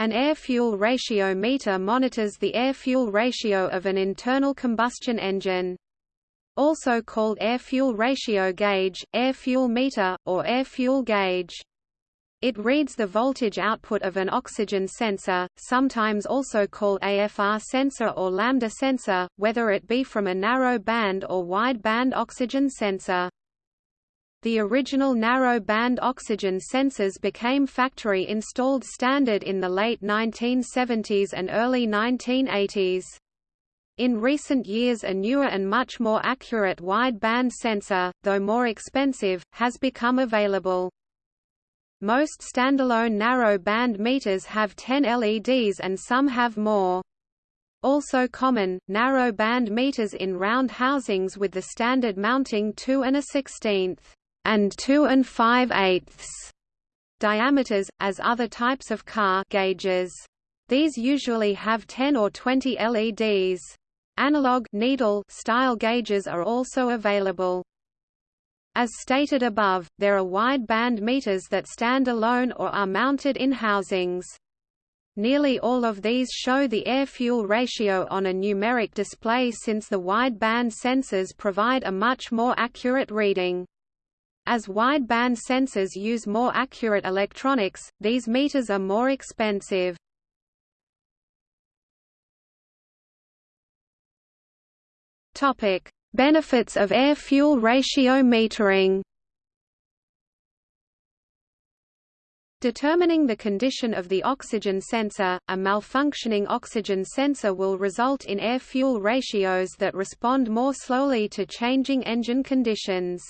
An air-fuel ratio meter monitors the air-fuel ratio of an internal combustion engine. Also called air-fuel ratio gauge, air-fuel meter, or air-fuel gauge. It reads the voltage output of an oxygen sensor, sometimes also called AFR sensor or lambda sensor, whether it be from a narrow band or wide band oxygen sensor. The original narrow-band oxygen sensors became factory-installed standard in the late 1970s and early 1980s. In recent years a newer and much more accurate wide-band sensor, though more expensive, has become available. Most standalone narrow-band meters have 10 LEDs and some have more. Also common, narrow-band meters in round housings with the standard mounting 2 and a 16th and 2 and 5 eighths diameters, as other types of car gauges. These usually have 10 or 20 LEDs. Analog needle style gauges are also available. As stated above, there are wide band meters that stand alone or are mounted in housings. Nearly all of these show the air-fuel ratio on a numeric display since the wide band sensors provide a much more accurate reading. As wideband sensors use more accurate electronics, these meters are more expensive. Topic: Benefits of air-fuel ratio metering. Determining the condition of the oxygen sensor, a malfunctioning oxygen sensor will result in air-fuel ratios that respond more slowly to changing engine conditions.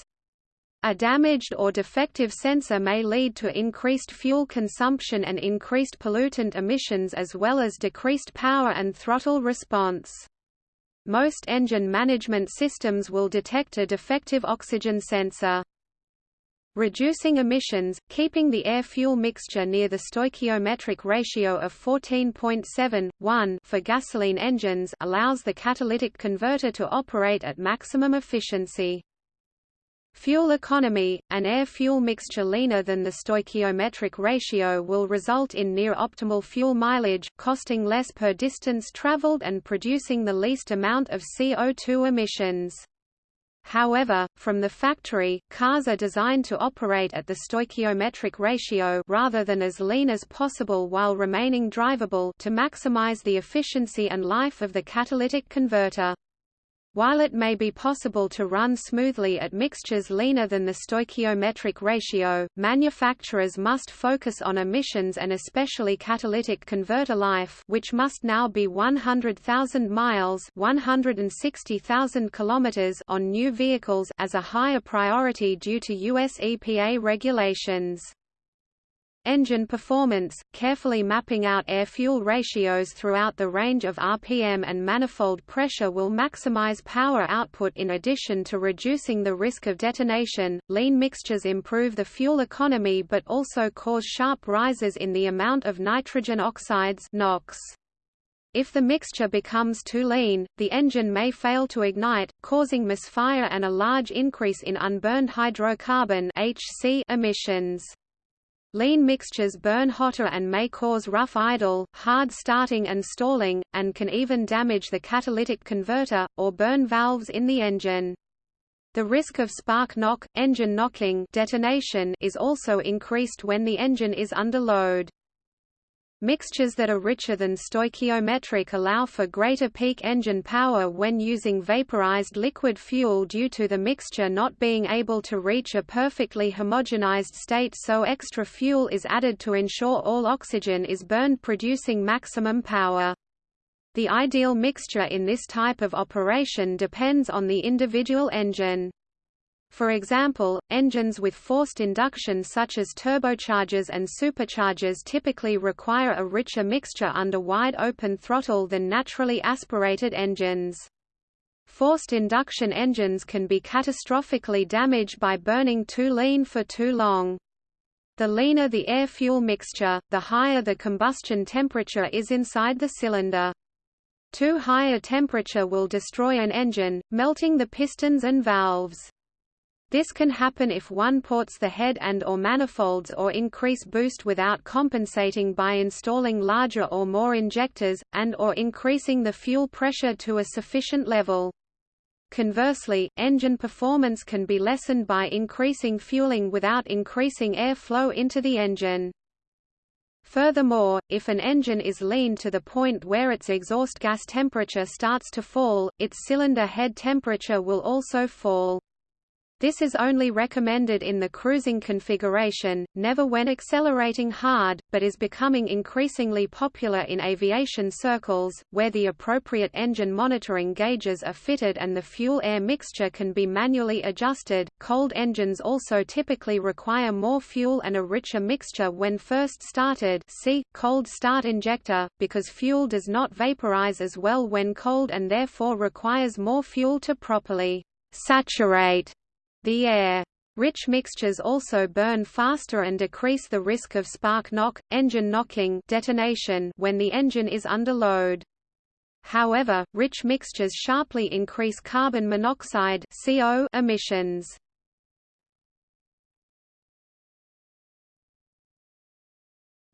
A damaged or defective sensor may lead to increased fuel consumption and increased pollutant emissions as well as decreased power and throttle response. Most engine management systems will detect a defective oxygen sensor. Reducing emissions, keeping the air-fuel mixture near the stoichiometric ratio of 14.7, for gasoline engines allows the catalytic converter to operate at maximum efficiency. Fuel economy, an air-fuel mixture leaner than the stoichiometric ratio will result in near-optimal fuel mileage, costing less per distance traveled and producing the least amount of CO2 emissions. However, from the factory, cars are designed to operate at the stoichiometric ratio rather than as lean as possible while remaining drivable to maximize the efficiency and life of the catalytic converter. While it may be possible to run smoothly at mixtures leaner than the stoichiometric ratio, manufacturers must focus on emissions and especially catalytic converter life which must now be 100,000 miles 160,000 kilometers on new vehicles as a higher priority due to US EPA regulations. Engine performance, carefully mapping out air-fuel ratios throughout the range of RPM and manifold pressure will maximize power output in addition to reducing the risk of detonation. Lean mixtures improve the fuel economy but also cause sharp rises in the amount of nitrogen oxides NOx. If the mixture becomes too lean, the engine may fail to ignite, causing misfire and a large increase in unburned hydrocarbon (HC) emissions. Lean mixtures burn hotter and may cause rough idle, hard starting and stalling, and can even damage the catalytic converter, or burn valves in the engine. The risk of spark knock, engine knocking detonation is also increased when the engine is under load. Mixtures that are richer than stoichiometric allow for greater peak engine power when using vaporized liquid fuel due to the mixture not being able to reach a perfectly homogenized state so extra fuel is added to ensure all oxygen is burned producing maximum power. The ideal mixture in this type of operation depends on the individual engine. For example, engines with forced induction such as turbochargers and superchargers typically require a richer mixture under wide open throttle than naturally aspirated engines. Forced induction engines can be catastrophically damaged by burning too lean for too long. The leaner the air-fuel mixture, the higher the combustion temperature is inside the cylinder. Too high a temperature will destroy an engine, melting the pistons and valves. This can happen if one ports the head and or manifolds or increase boost without compensating by installing larger or more injectors, and or increasing the fuel pressure to a sufficient level. Conversely, engine performance can be lessened by increasing fueling without increasing air flow into the engine. Furthermore, if an engine is lean to the point where its exhaust gas temperature starts to fall, its cylinder head temperature will also fall. This is only recommended in the cruising configuration, never when accelerating hard, but is becoming increasingly popular in aviation circles, where the appropriate engine monitoring gauges are fitted and the fuel-air mixture can be manually adjusted. Cold engines also typically require more fuel and a richer mixture when first started see, cold start injector, because fuel does not vaporize as well when cold and therefore requires more fuel to properly saturate the air. Rich mixtures also burn faster and decrease the risk of spark knock, engine knocking detonation when the engine is under load. However, rich mixtures sharply increase carbon monoxide CO emissions.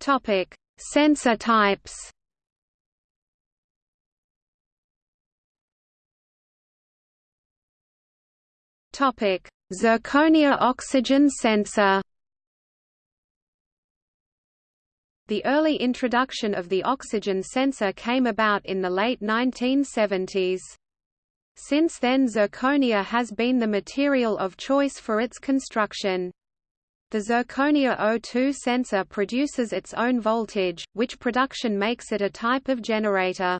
Topic: Sensor types. Topic: Zirconia oxygen sensor The early introduction of the oxygen sensor came about in the late 1970s. Since then zirconia has been the material of choice for its construction. The zirconia O2 sensor produces its own voltage, which production makes it a type of generator.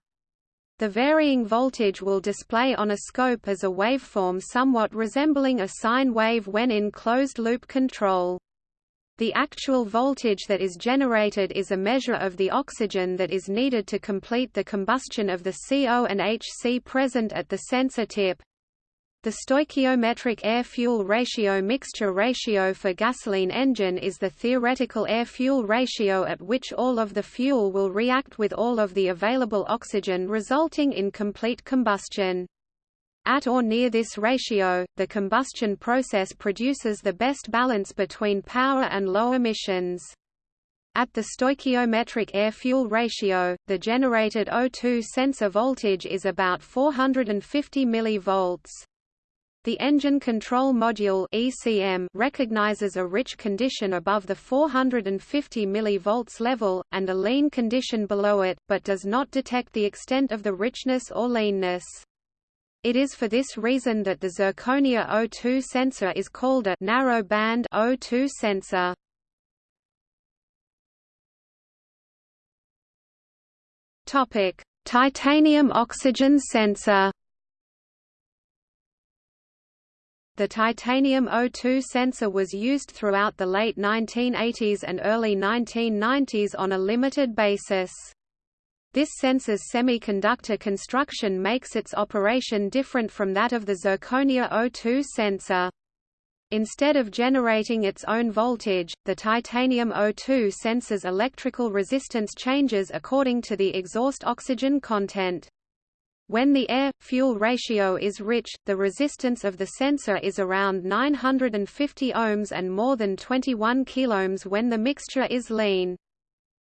The varying voltage will display on a scope as a waveform somewhat resembling a sine wave when in closed-loop control. The actual voltage that is generated is a measure of the oxygen that is needed to complete the combustion of the CO and HC present at the sensor tip. The stoichiometric air-fuel ratio mixture ratio for gasoline engine is the theoretical air-fuel ratio at which all of the fuel will react with all of the available oxygen resulting in complete combustion. At or near this ratio, the combustion process produces the best balance between power and low emissions. At the stoichiometric air-fuel ratio, the generated O2 sensor voltage is about 450 mV. The Engine Control Module (ECM) recognizes a rich condition above the 450 mV level, and a lean condition below it, but does not detect the extent of the richness or leanness. It is for this reason that the zirconia O2 sensor is called a narrow band O2 sensor. Topic: Titanium oxygen sensor. The titanium O2 sensor was used throughout the late 1980s and early 1990s on a limited basis. This sensor's semiconductor construction makes its operation different from that of the zirconia O2 sensor. Instead of generating its own voltage, the titanium O2 sensor's electrical resistance changes according to the exhaust oxygen content. When the air-fuel ratio is rich, the resistance of the sensor is around 950 ohms and more than 21 kiloohms when the mixture is lean.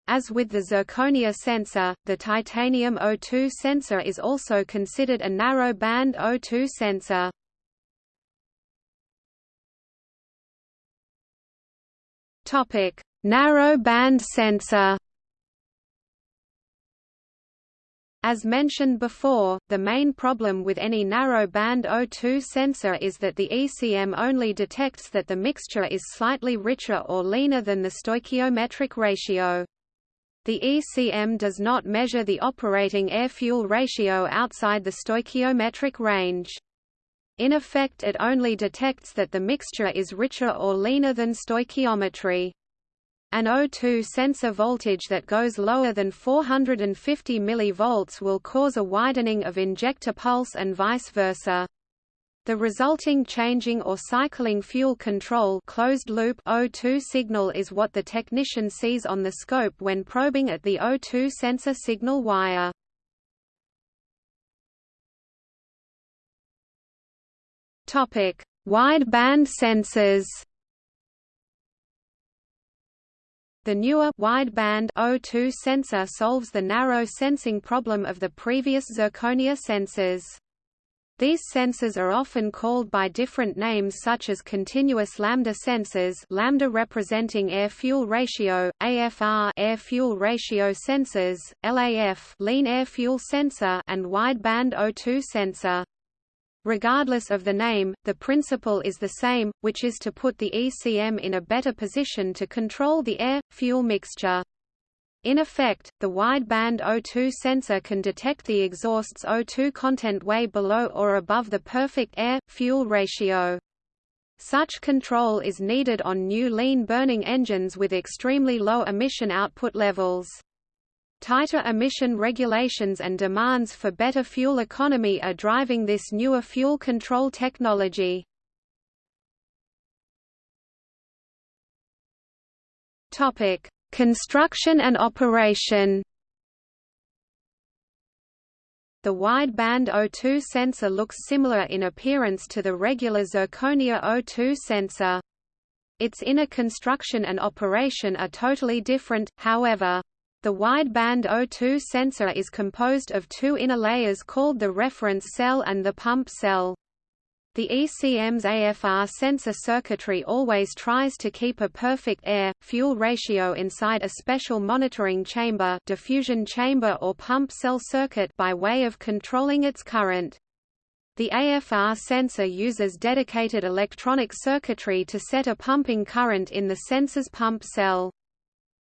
As with the zirconia sensor, the titanium O2 sensor is also considered a narrow-band O2 sensor. Narrow-band sensor As mentioned before, the main problem with any narrow-band O2 sensor is that the ECM only detects that the mixture is slightly richer or leaner than the stoichiometric ratio. The ECM does not measure the operating air-fuel ratio outside the stoichiometric range. In effect it only detects that the mixture is richer or leaner than stoichiometry. An O2 sensor voltage that goes lower than 450 mV will cause a widening of injector pulse and vice versa. The resulting changing or cycling fuel control closed loop O2 signal is what the technician sees on the scope when probing at the O2 sensor signal wire. Topic: Wide-band sensors The newer wideband O2 sensor solves the narrow sensing problem of the previous zirconia sensors. These sensors are often called by different names such as continuous lambda sensors lambda representing air-fuel ratio, AFR air-fuel ratio sensors, LAF lean air-fuel sensor and wideband O2 sensor. Regardless of the name, the principle is the same, which is to put the ECM in a better position to control the air-fuel mixture. In effect, the wideband O2 sensor can detect the exhaust's O2 content way below or above the perfect air-fuel ratio. Such control is needed on new lean burning engines with extremely low emission output levels. Tighter emission regulations and demands for better fuel economy are driving this newer fuel control technology. Topic: Construction and operation. The wideband O2 sensor looks similar in appearance to the regular zirconia O2 sensor. Its inner construction and operation are totally different, however. The wideband O2 sensor is composed of two inner layers called the reference cell and the pump cell. The ECM's AFR sensor circuitry always tries to keep a perfect air-fuel ratio inside a special monitoring chamber diffusion chamber or pump cell circuit by way of controlling its current. The AFR sensor uses dedicated electronic circuitry to set a pumping current in the sensor's pump cell.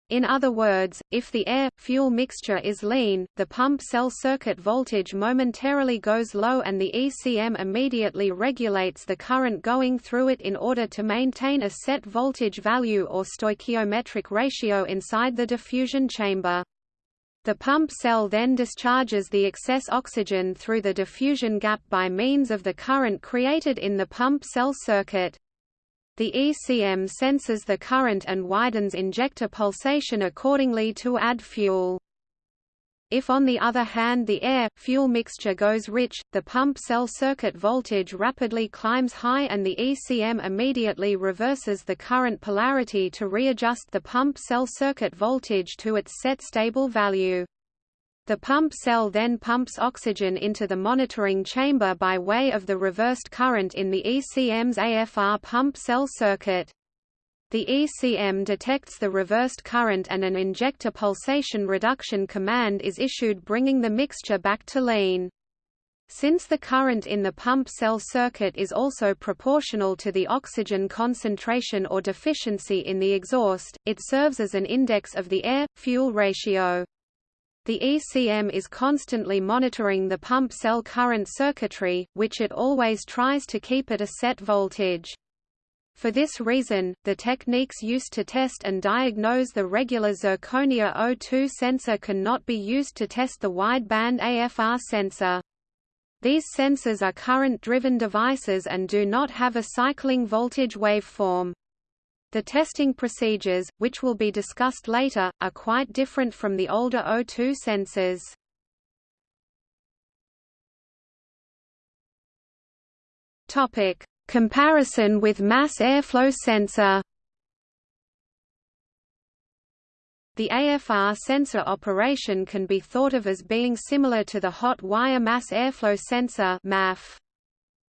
In other words, if the air-fuel mixture is lean, the pump cell circuit voltage momentarily goes low and the ECM immediately regulates the current going through it in order to maintain a set voltage value or stoichiometric ratio inside the diffusion chamber. The pump cell then discharges the excess oxygen through the diffusion gap by means of the current created in the pump cell circuit. The ECM senses the current and widens injector pulsation accordingly to add fuel. If on the other hand the air-fuel mixture goes rich, the pump cell circuit voltage rapidly climbs high and the ECM immediately reverses the current polarity to readjust the pump cell circuit voltage to its set stable value. The pump cell then pumps oxygen into the monitoring chamber by way of the reversed current in the ECM's AFR pump cell circuit. The ECM detects the reversed current and an injector pulsation reduction command is issued bringing the mixture back to lean. Since the current in the pump cell circuit is also proportional to the oxygen concentration or deficiency in the exhaust, it serves as an index of the air-fuel ratio. The ECM is constantly monitoring the pump cell current circuitry, which it always tries to keep at a set voltage. For this reason, the techniques used to test and diagnose the regular zirconia O2 sensor cannot be used to test the wideband AFR sensor. These sensors are current-driven devices and do not have a cycling voltage waveform. The testing procedures, which will be discussed later, are quite different from the older O2 sensors. Topic: Comparison with mass airflow sensor. The AFR sensor operation can be thought of as being similar to the hot wire mass airflow sensor MAF.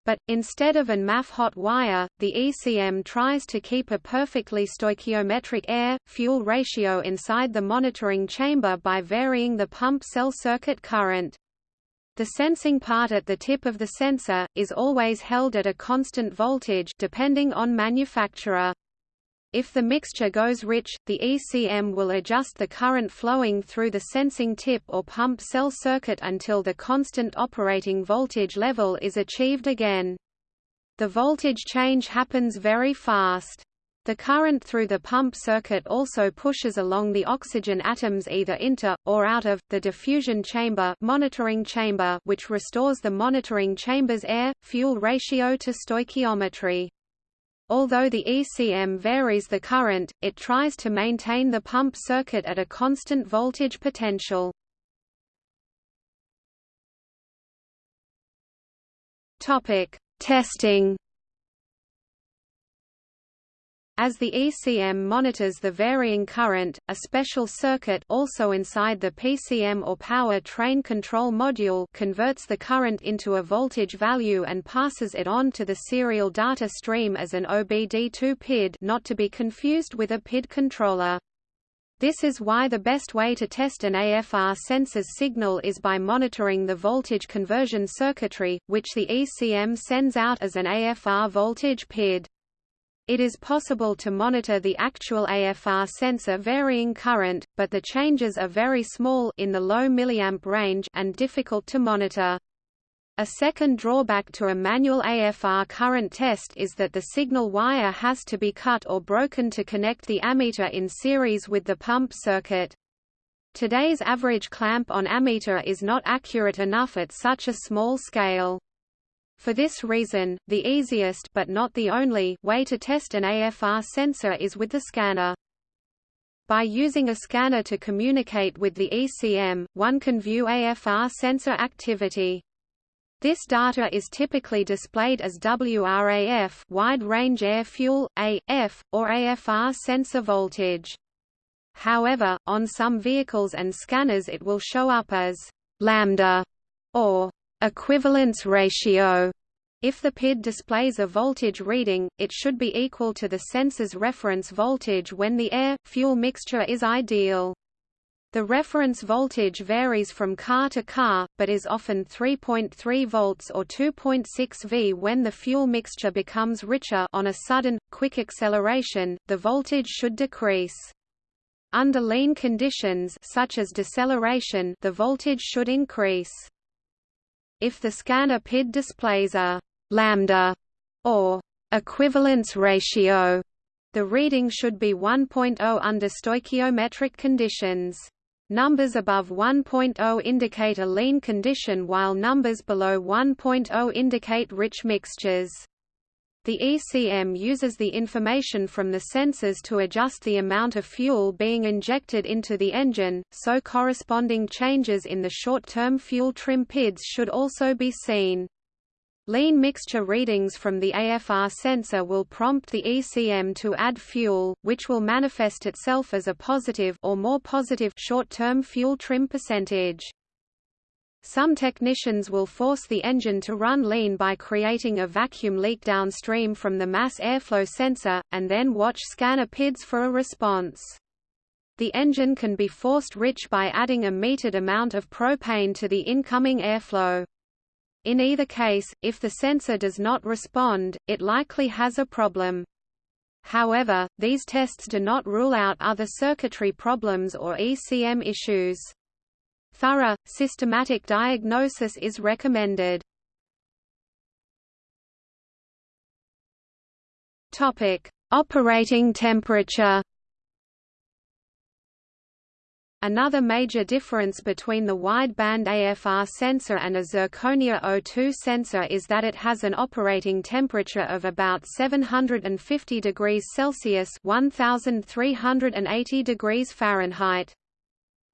But, instead of an MAF hot wire, the ECM tries to keep a perfectly stoichiometric air-fuel ratio inside the monitoring chamber by varying the pump cell circuit current. The sensing part at the tip of the sensor, is always held at a constant voltage depending on manufacturer. If the mixture goes rich, the ECM will adjust the current flowing through the sensing tip or pump cell circuit until the constant operating voltage level is achieved again. The voltage change happens very fast. The current through the pump circuit also pushes along the oxygen atoms either into, or out of, the diffusion chamber, monitoring chamber which restores the monitoring chamber's air-fuel ratio to stoichiometry. Although the ECM varies the current, it tries to maintain the pump circuit at a constant voltage potential. Topic: Testing. As the ECM monitors the varying current, a special circuit also inside the PCM or power train control module converts the current into a voltage value and passes it on to the serial data stream as an OBD2 PID not to be confused with a PID controller. This is why the best way to test an AFR sensor's signal is by monitoring the voltage conversion circuitry, which the ECM sends out as an AFR voltage PID. It is possible to monitor the actual AFR sensor varying current, but the changes are very small in the low milliamp range and difficult to monitor. A second drawback to a manual AFR current test is that the signal wire has to be cut or broken to connect the ammeter in series with the pump circuit. Today's average clamp on ammeter is not accurate enough at such a small scale. For this reason, the easiest but not the only way to test an AFR sensor is with the scanner. By using a scanner to communicate with the ECM, one can view AFR sensor activity. This data is typically displayed as WRAF wide range air fuel, AF, or AFR sensor voltage. However, on some vehicles and scanners it will show up as lambda or equivalence ratio. If the PID displays a voltage reading, it should be equal to the sensor's reference voltage when the air-fuel mixture is ideal. The reference voltage varies from car to car, but is often 3.3 volts or 2.6 V when the fuel mixture becomes richer on a sudden, quick acceleration, the voltage should decrease. Under lean conditions such as deceleration the voltage should increase. If the scanner PID displays a lambda or equivalence ratio, the reading should be 1.0 under stoichiometric conditions. Numbers above 1.0 indicate a lean condition while numbers below 1.0 indicate rich mixtures. The ECM uses the information from the sensors to adjust the amount of fuel being injected into the engine, so corresponding changes in the short-term fuel trim PIDs should also be seen. Lean mixture readings from the AFR sensor will prompt the ECM to add fuel, which will manifest itself as a positive or more positive short-term fuel trim percentage. Some technicians will force the engine to run lean by creating a vacuum leak downstream from the mass airflow sensor, and then watch scanner PIDs for a response. The engine can be forced rich by adding a metered amount of propane to the incoming airflow. In either case, if the sensor does not respond, it likely has a problem. However, these tests do not rule out other circuitry problems or ECM issues. Thorough, systematic diagnosis is recommended. Topic: Operating temperature. Another major difference between the wideband AFR sensor and a zirconia O2 sensor is that it has an operating temperature of about 750 degrees Celsius 1380 degrees Fahrenheit.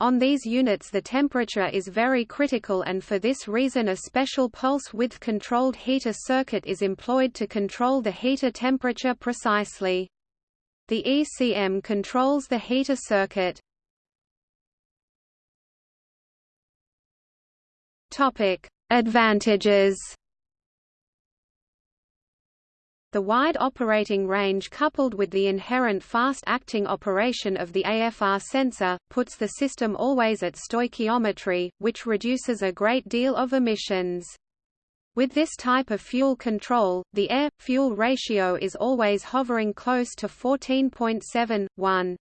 On these units the temperature is very critical and for this reason a special pulse width controlled heater circuit is employed to control the heater temperature precisely. The ECM controls the heater circuit. Advantages the wide operating range coupled with the inherent fast-acting operation of the AFR sensor, puts the system always at stoichiometry, which reduces a great deal of emissions. With this type of fuel control, the air-fuel ratio is always hovering close to 14.7:1.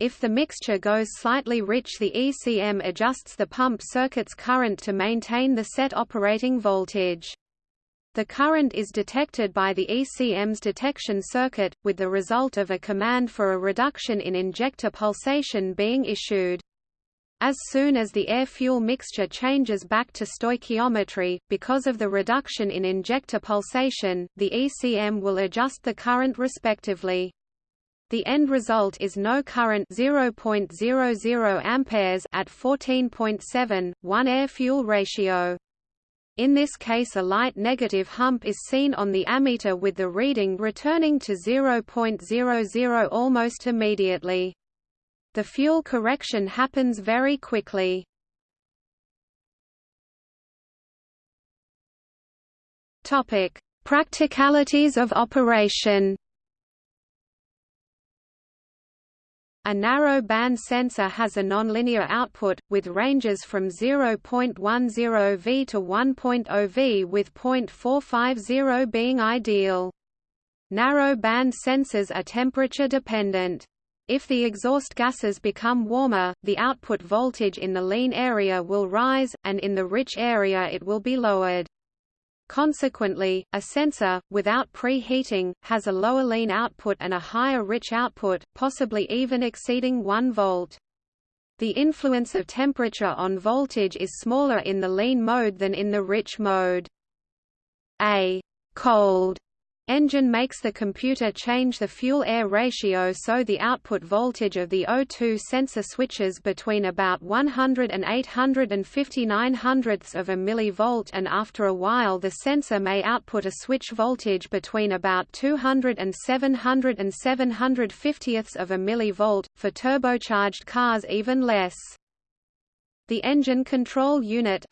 If the mixture goes slightly rich the ECM adjusts the pump circuit's current to maintain the set operating voltage. The current is detected by the ECM's detection circuit, with the result of a command for a reduction in injector pulsation being issued. As soon as the air-fuel mixture changes back to stoichiometry, because of the reduction in injector pulsation, the ECM will adjust the current respectively. The end result is no current 0.00 amperes at 14.7 1 air-fuel ratio. In this case a light negative hump is seen on the ammeter with the reading returning to 0.00 almost immediately. The fuel correction happens very quickly. Topic: Practicalities of operation. A narrow band sensor has a nonlinear output, with ranges from 0.10 V to 1.0 V with 0.450 being ideal. Narrow band sensors are temperature dependent. If the exhaust gases become warmer, the output voltage in the lean area will rise, and in the rich area it will be lowered. Consequently, a sensor, without preheating, has a lower lean output and a higher rich output, possibly even exceeding 1 volt. The influence of temperature on voltage is smaller in the lean mode than in the rich mode. A cold Engine makes the computer change the fuel-air ratio so the output voltage of the O2 sensor switches between about 100 and 859 hundredths of a millivolt and after a while the sensor may output a switch voltage between about 200 and 700 and 750ths of a millivolt, for turbocharged cars even less. The engine control unit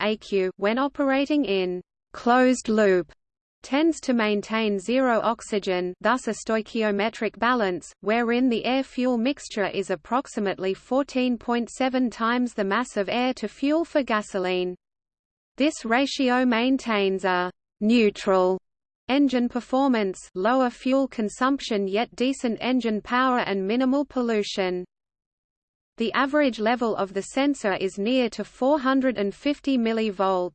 when operating in closed loop tends to maintain zero oxygen thus a stoichiometric balance, wherein the air-fuel mixture is approximately 14.7 times the mass of air to fuel for gasoline. This ratio maintains a «neutral» engine performance lower fuel consumption yet decent engine power and minimal pollution. The average level of the sensor is near to 450 mV.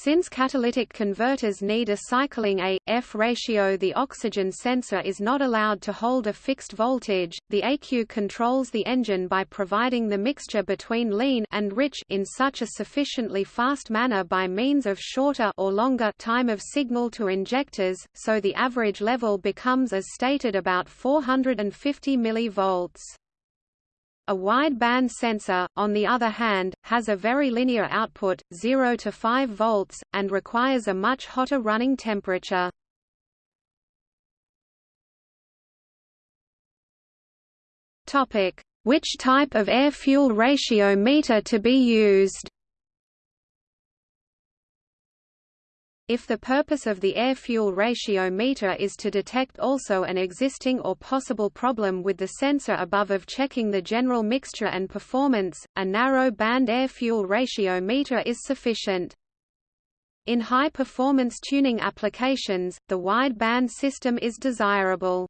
Since catalytic converters need a cycling A-F ratio the oxygen sensor is not allowed to hold a fixed voltage. The ECU controls the engine by providing the mixture between lean and rich in such a sufficiently fast manner by means of shorter or longer time of signal to injectors, so the average level becomes as stated about 450 mV. A wide-band sensor, on the other hand, has a very linear output, 0 to 5 volts, and requires a much hotter running temperature. Which type of air-fuel ratio meter to be used If the purpose of the air-fuel ratio meter is to detect also an existing or possible problem with the sensor above of checking the general mixture and performance, a narrow band air-fuel ratio meter is sufficient. In high-performance tuning applications, the wide-band system is desirable.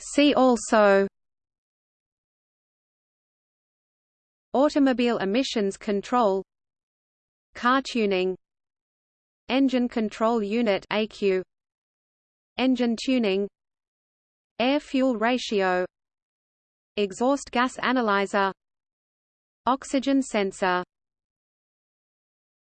See also Automobile emissions control Car tuning Engine control unit ECU Engine tuning Air-fuel ratio Exhaust gas analyzer Oxygen sensor